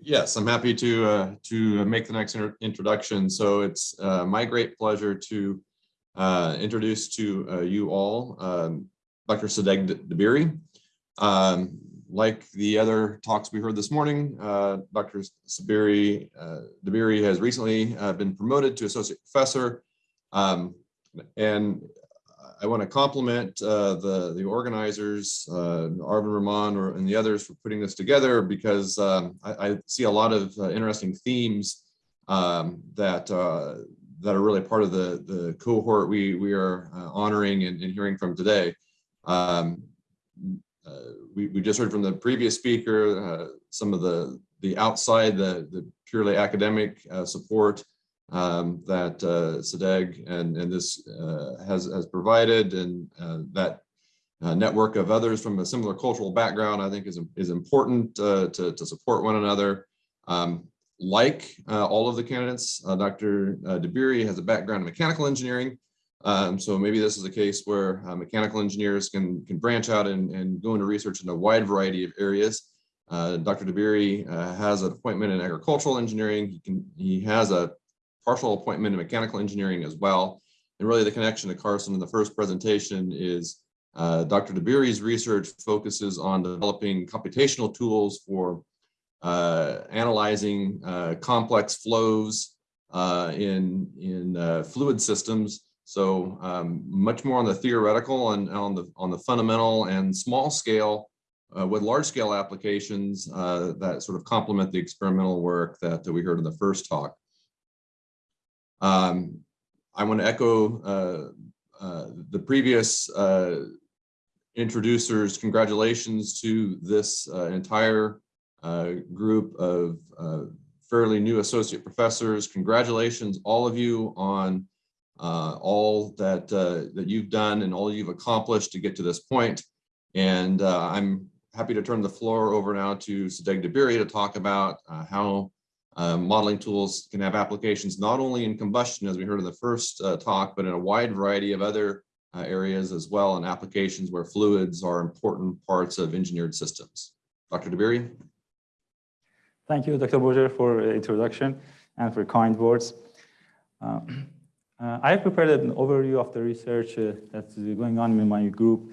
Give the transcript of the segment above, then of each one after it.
Yes, I'm happy to uh, to make the next introduction. So it's uh, my great pleasure to uh, introduce to uh, you all um, Dr. Sadegh Dabiri. Um, like the other talks we heard this morning, uh, Dr. Sabiri, uh, Dabiri has recently been promoted to associate professor. Um, and I want to compliment uh, the the organizers, uh, Arvin Rahman and the others for putting this together because um, I, I, see a lot of uh, interesting themes um, that uh, that are really part of the the cohort we we are uh, honoring and, and, hearing from today. Um, uh, we, we just heard from the previous speaker some of the the outside the the purely academic support um, that uh, Sadegh and, and this uh, has, has provided and uh, that uh, network of others from a similar cultural background, I think is, is important uh, to, to support one another. Um, like uh, all of the candidates, Dr. Dabiri has a background in mechanical engineering. Um, so maybe this is a case where mechanical engineers can, can branch out and, and go into research in a wide variety of areas. Dr. Dabiri has an appointment in agricultural engineering. He, can, he has a partial appointment in mechanical engineering as well. And really the connection to Carson in the first presentation is uh, Dr. Dabiri's research focuses on developing computational tools for uh, analyzing uh, complex flows uh, in, in uh, fluid systems. So um, much more on the theoretical and on the, on the fundamental and small scale uh, with large scale applications that sort of complement the experimental work that, that we heard in the first talk. Um, I want to echo uh, uh, the previous uh, introducers. Congratulations to this uh, entire uh, group of uh, fairly new associate professors. Congratulations, all of you, on all that that you've done and all you've accomplished to get to this point. And I'm happy to turn the floor over now to Sadegh Dabiri to talk about how uh, modeling tools can have applications not only in combustion, as we heard in the first uh, talk, but in a wide variety of other uh, areas as well, and applications where fluids are important parts of engineered systems. Dr. Dabiri. Thank you, Dr. Boger, for the introduction and for kind words. Uh, uh, I have prepared an overview of the research that's going on in my group.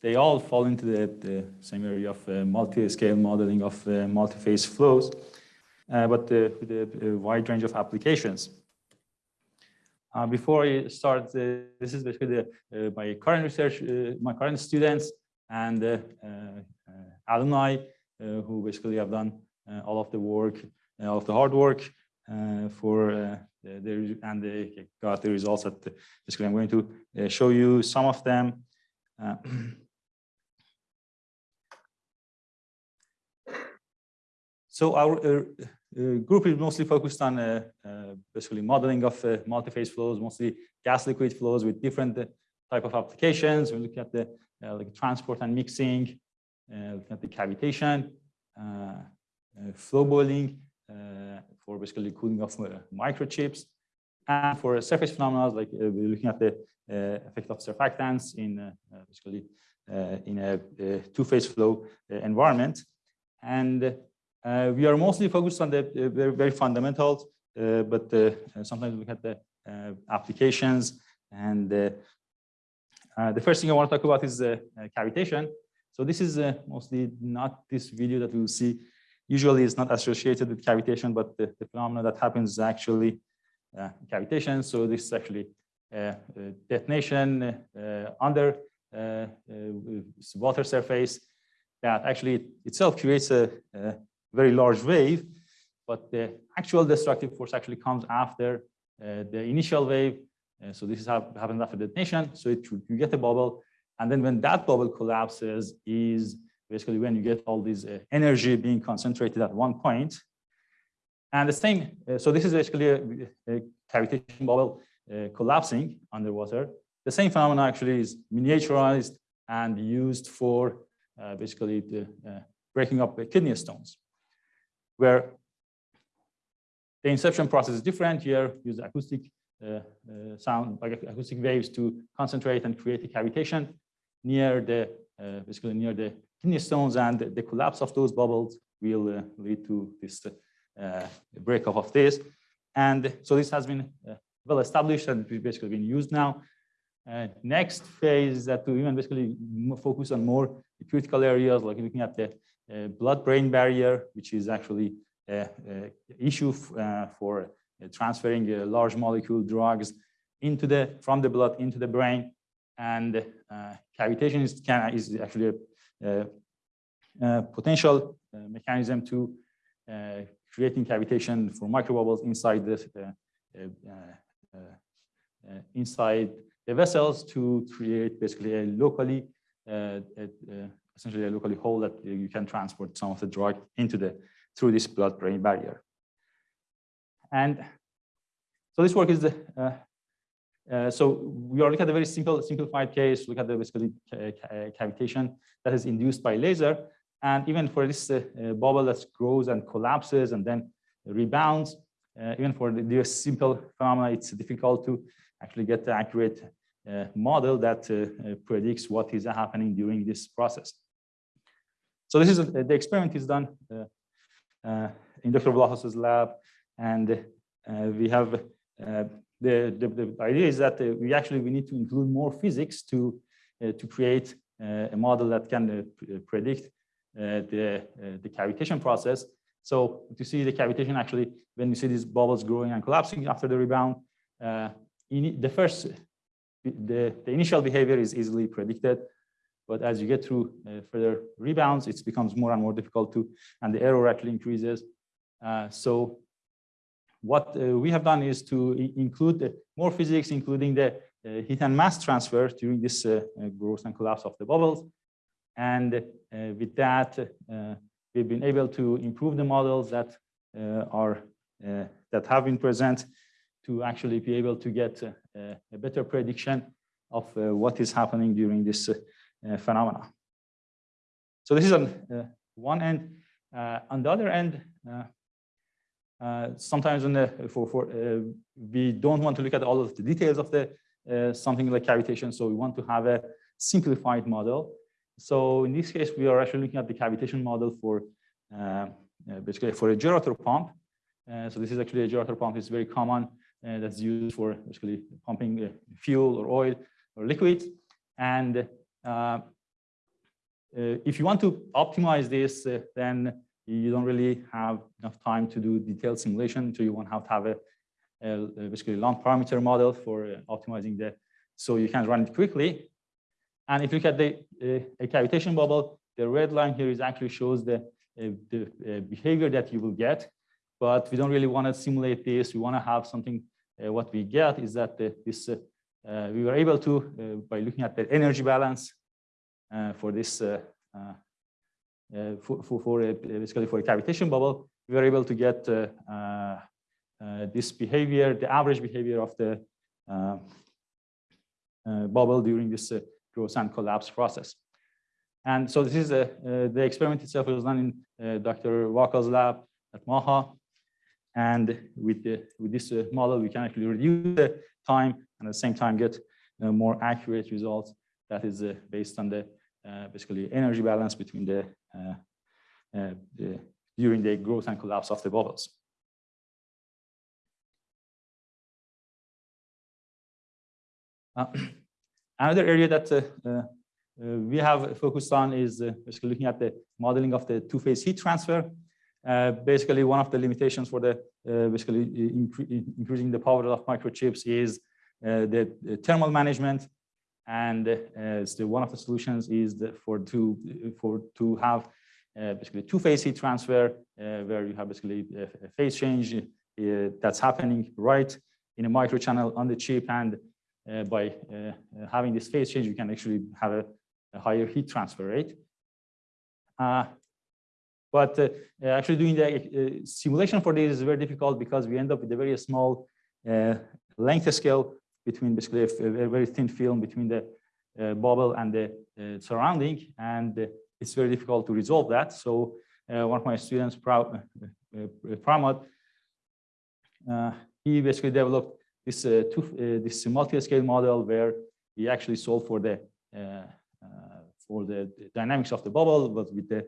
they all fall into the, the same area of multi-scale modeling of multi-phase flows Uh, but with a wide range of applications. Uh, before I start, uh, this is basically the, uh, my current research, uh, my current students and alumni who basically have done all of the work, all of the hard work for the, and they got the results that basically I'm going to show you some of them. So our uh, uh, group is mostly focused on uh, uh basically modeling of uh, multi-phase flows, mostly gas liquid flows with different uh, type of applications. We look at the like transport and mixing, looking at the cavitation, flow boiling for basically cooling of microchips, and for surface phenomena, like we're looking at the effect of surfactants in basically in a, a two-phase flow environment. And uh, we are mostly focused on the uh, very, very fundamentals, uh, but uh, sometimes we have the uh, applications. And uh, the first thing I want to talk about is cavitation. So this is mostly not this video that we will see. Usually it's not associated with cavitation, but the, the phenomena that happens is actually cavitation. So this is actually detonation under water surface that actually itself creates a, a very large wave, but the actual destructive force actually comes after uh, the initial wave. Uh, so this is how happens after detonation. So it, you get a bubble. And then when that bubble collapses is basically when you get all this uh, energy being concentrated at one point. And the same, uh, so this is basically a, a cavitation bubble uh, collapsing underwater. The same phenomenon actually is miniaturized and used for uh, basically the breaking up the kidney stones where the inception process is different here, use acoustic uh, uh, sound, like acoustic waves to concentrate and create a cavitation near the, uh, basically near the kidney stones and the, collapse of those bubbles will uh, lead to this uh, breakup of this. And so this has been uh, well established and basically been used now. Next phase that to even basically focus on more critical areas, like looking at the blood-brain barrier, which is actually an issue uh, for transferring uh, large molecule drugs into the from the blood into the brain. And uh, cavitation is, can, is actually a, a potential mechanism to creating cavitation for microbubbles inside this inside the vessels to create basically a locally, essentially a locally hole that you can transport some of the drug into the, through this blood-brain barrier. And so this work is the, uh, uh, so we are looking at a very simple, simplified case, look at the basically cavitation that is induced by laser. And even for this uh, bubble that grows and collapses and then rebounds, uh, even for the, the simple phenomena, it's difficult to actually get the accurate uh, Uh, model that uh, uh, predicts what is happening during this process. So this is uh, the experiment is done uh, in Dr. Vlachos's lab, and we have the, the, the idea is that we actually we need to include more physics to to create a model that can predict the the cavitation process. So to see the cavitation actually, when you see these bubbles growing and collapsing after the rebound, uh, the first, the, the initial behavior is easily predicted, but as you get through uh, further rebounds, it becomes more and more difficult to, and the error actually increases. Uh, so what uh, we have done is to include more physics, including the uh, heat and mass transfer during this uh, uh, growth and collapse of the bubbles. And with that, we've been able to improve the models that are that have been present to actually be able to get a, a better prediction of uh, what is happening during this uh, phenomena. So this is on uh, one end. on the other end, sometimes the, for, for we don't want to look at all of the details of the something like cavitation, so we want to have a simplified model. So in this case, we are actually looking at the cavitation model for uh, basically for a gerotor pump. Uh, so this is actually a gerotor pump. It's very common uh, that's used for basically pumping uh, fuel or oil or liquids. And uh, if you want to optimize this, then you don't really have enough time to do detailed simulation. So you won't have to have a, a basically lumped parameter model for optimizing the, so you can run it quickly. And if you look at the uh, cavitation bubble, the red line here is actually shows the, uh, the uh, behavior that you will get, but we don't really want to simulate this. We want to have something uh, Uh, what we get is that uh, this uh, uh, we were able to, by looking at the energy balance for this, for, for, for basically for a cavitation bubble, we were able to get this behavior, the average behavior of the bubble during this growth and collapse process. And so this is a, uh, the experiment itself was done in uh, Dr. Vacca's lab at Maha. And with, the, with this uh, model, we can actually reduce the time and at the same time get uh, more accurate results that is uh, based on the basically energy balance between the, the during the growth and collapse of the bubbles. Uh, another area that uh, uh, we have focused on is basically looking at the modeling of the two-phase heat transfer. Uh, basically, one of the limitations for the uh, basically incre increasing the power of microchips is uh, the, the, thermal management, and uh, so one of the solutions is for to for to have basically two-phase heat transfer, where you have basically a, phase change that's happening right in a microchannel on the chip, and by having this phase change, you can actually have a, a higher heat transfer rate. Uh, but uh, actually doing the uh, simulation for this is very difficult because we end up with a very small uh, length scale between basically a, very thin film between the bubble and the surrounding. And it's very difficult to resolve that. So one of my students, Pramod, he basically developed this uh, two, uh, this multi-scale model where he actually solved for the uh, for the dynamics of the bubble, but with the uh, uh,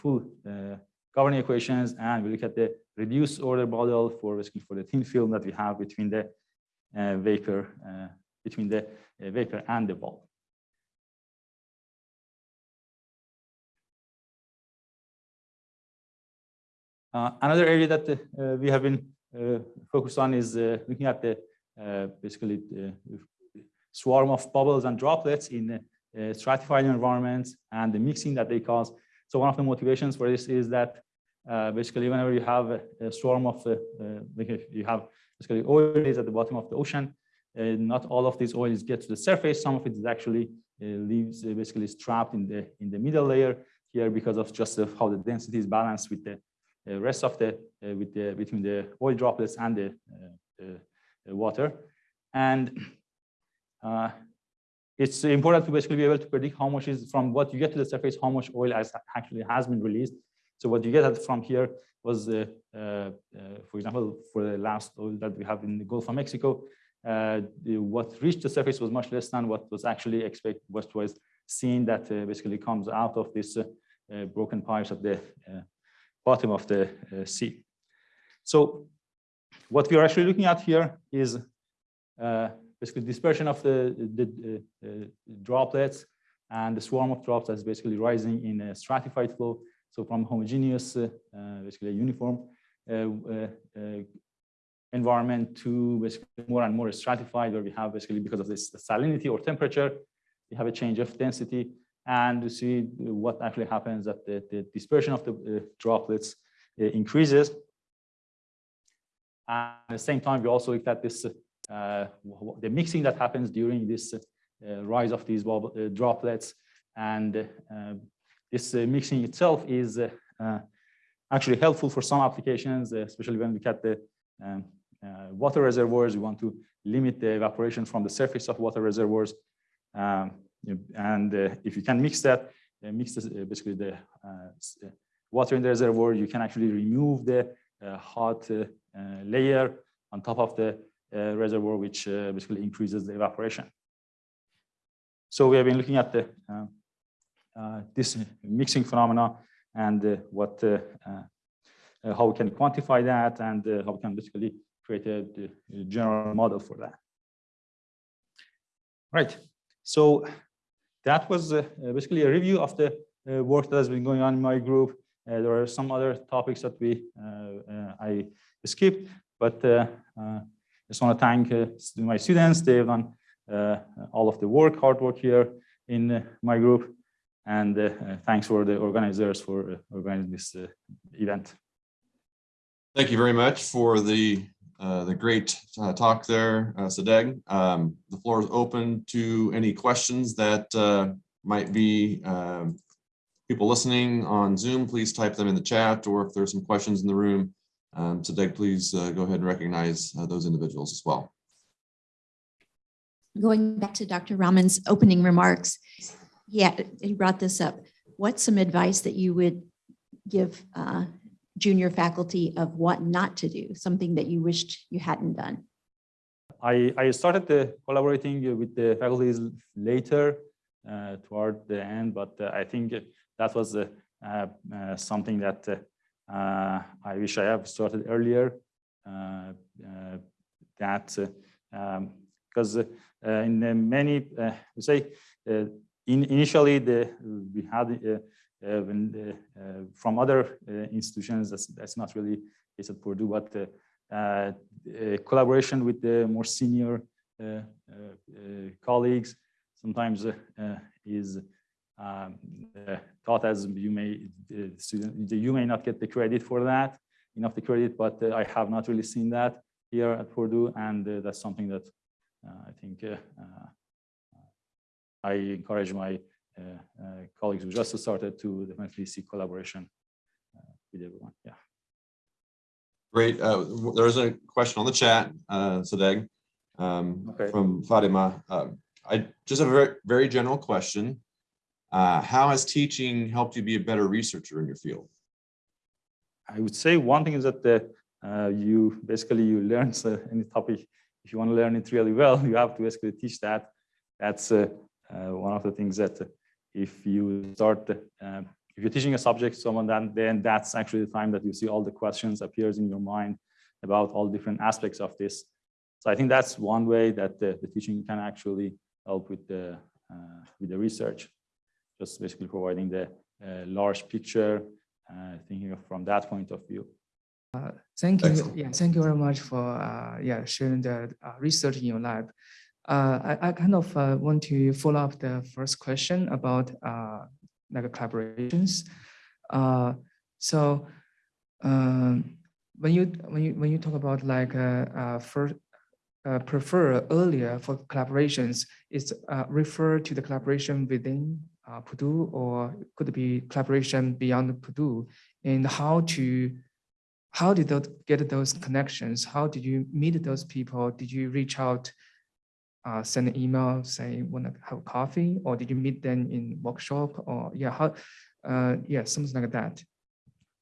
full uh, governing equations, and we look at the reduced order model for basically for the thin film that we have between the uh, vapor, uh, between the uh, vapor and the bulb. Uh, another area that uh, we have been uh, focused on is uh, looking at the uh, basically the swarm of bubbles and droplets in uh, stratified environments and the mixing that they cause. So one of the motivations for this is that uh, basically whenever you have a, swarm of, uh, you have basically oils at the bottom of the ocean, uh, not all of these oils get to the surface. Some of it is actually uh, leaves uh, basically is trapped in the in the middle layer here because of just how the density is balanced with the rest of the with the between the oil droplets and the, the water. And uh, it's important to basically be able to predict how much is from what you get to the surface, how much oil has actually has been released. So what you get from here was, uh, uh, for example, for the last oil that we have in the Gulf of Mexico, uh, the, what reached the surface was much less than what was actually expected, what was seen that uh, basically comes out of this uh, uh, broken pipes at the bottom of the sea. So what we are actually looking at here is basically dispersion of the, the, the droplets and the swarm of droplets basically rising in a stratified flow. So from homogeneous, uh, basically uniform uh, uh, environment to basically more and more stratified where we have basically because of this salinity or temperature, we have a change of density and to see what actually happens that the, the dispersion of the uh, droplets uh, increases. And at the same time, we also looked at this uh, the mixing that happens during this uh, rise of these uh, droplets. And this mixing itself is actually helpful for some applications, especially when we look at the um, water reservoirs. We want to limit the evaporation from the surface of water reservoirs. Um, and if you can mix that, mix this, basically the water in the reservoir, you can actually remove the uh, hot uh, layer on top of the uh, reservoir, which uh, basically increases the evaporation. So we have been looking at the uh, this mixing phenomena and what how we can quantify that and how we can basically create a, a general model for that. Right. So that was uh, basically a review of the uh, work that has been going on in my group. Uh, there are some other topics that we I skipped, but just want to thank uh, my students. They've done uh, all of the work, hard work here in uh, my group. And thanks for the organizers for organizing this event. Thank you very much for the uh, the great uh, talk there, uh, Sadegh. Um, the floor is open to any questions that might be um, people listening on Zoom. Please type them in the chat, or if there's some questions in the room, um, so Doug, please uh, go ahead and recognize uh, those individuals as well. Going back to Dr. Rahman's opening remarks, yeah, he brought this up. What's some advice that you would give uh, junior faculty of what not to do, something that you wished you hadn't done? I, I started collaborating with the faculties later uh, toward the end, but uh, I think that was uh, uh, something that uh, Uh, I wish I have started earlier. Uh, uh, that because um, uh, in many, say, in initially the we had uh, when uh, from other uh, institutions that's that's not really is at Purdue, but collaboration with the more senior colleagues sometimes is um, thought as you may student you may not get the credit for that enough the credit but uh, I have not really seen that here at Purdue and uh, that's something that uh, I think I encourage my colleagues who just started to definitely see collaboration with everyone yeah Great. Uh, there's a question on the chat, uh, Sadegh, um, okay. from Fatima. Uh, I just have a very, very general question. Uh, how has teaching helped you be a better researcher in your field? I would say one thing is that the, uh, you basically you learn any topic. If you want to learn it really well, you have to basically teach that. That's uh, uh one of the things that if you start uh, if you're teaching a subject to someone, then, then that's actually the time that you see all the questions appears in your mind about all different aspects of this. So I think that's one way that the, the teaching can actually help with the, uh, with the research. Just basically providing the uh, large picture, uh, thinking of from that point of view. Thank you. Excellent. Yeah, thank you very much for uh, yeah sharing the uh, research in your lab. Uh, I, I kind of uh, want to follow up the first question about uh, like collaborations. Uh, so um, when you when you when you talk about like uh, uh, first uh, prefer earlier for collaborations, is uh, refer to the collaboration within uh, Purdue or could be collaboration beyond Purdue and how to how did those get those connections? How did you meet those people? Did you reach out, uh, send an email, say want to have coffee, or did you meet them in workshop? Or yeah, how, uh, yeah, something like that.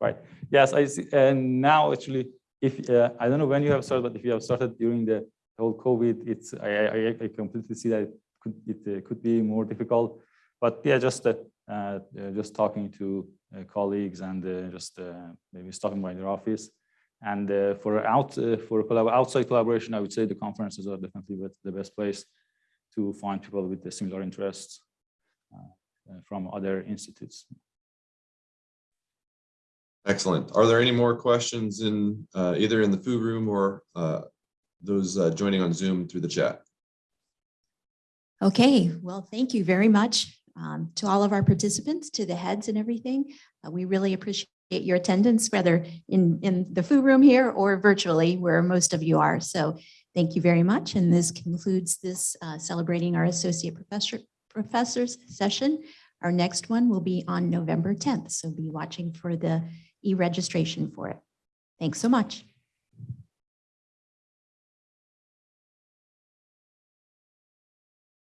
Right. Yes, I see. And now actually, if uh, I don't know when you have started, but if you have started during the whole COVID, it's I, I, I completely see that it could it uh, could be more difficult. But yeah, just uh, uh, just talking to uh, colleagues and uh, just uh, maybe stopping by their office. And uh, for out uh, for collab outside collaboration, I would say the conferences are definitely the- the best place to find people with the similar interests uh, uh, from other institutes. Excellent. Are there any more questions in uh, either in the food room or uh, those uh, joining on Zoom through the chat? Okay, well, thank you very much um, to all of our participants, to the heads and everything. Uh, We really appreciate your attendance, whether in, in the food room here or virtually, where most of you are. So thank you very much. And this concludes this uh, celebrating our associate professor, professors session. Our next one will be on November 10th, so be watching for the e-registration for it. Thanks so much.